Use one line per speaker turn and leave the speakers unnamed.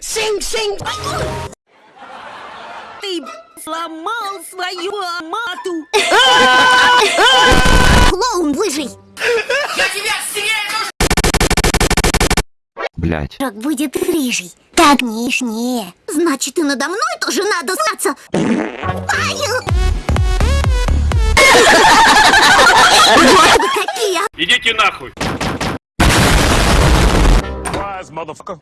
Синг-синг!
Ты сломал свою мату.
Клоун лыжий!
Блять.
Как будет рыжий. Так нежнее. Значит, и надо мной тоже надо знаться.
Идите нахуй!
Surprise, motherfucker.